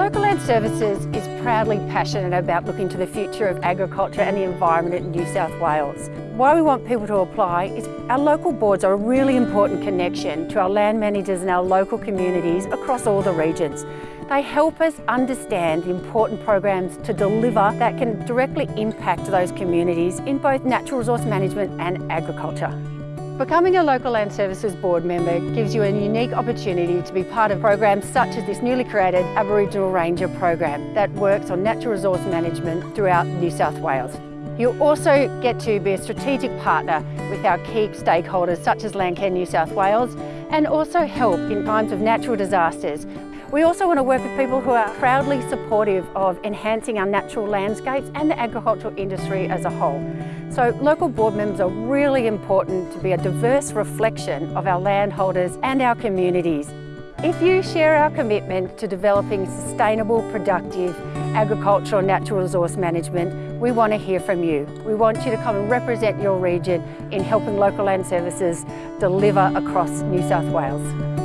Land Services is proudly passionate about looking to the future of agriculture and the environment in New South Wales. Why we want people to apply is our local boards are a really important connection to our land managers and our local communities across all the regions. They help us understand the important programs to deliver that can directly impact those communities in both natural resource management and agriculture. Becoming a local land services board member gives you a unique opportunity to be part of programs such as this newly created Aboriginal Ranger program that works on natural resource management throughout New South Wales. You also get to be a strategic partner with our key stakeholders such as Landcare New South Wales and also help in times of natural disasters we also want to work with people who are proudly supportive of enhancing our natural landscapes and the agricultural industry as a whole. So local board members are really important to be a diverse reflection of our landholders and our communities. If you share our commitment to developing sustainable, productive agricultural and natural resource management, we want to hear from you. We want you to come and represent your region in helping local land services deliver across New South Wales.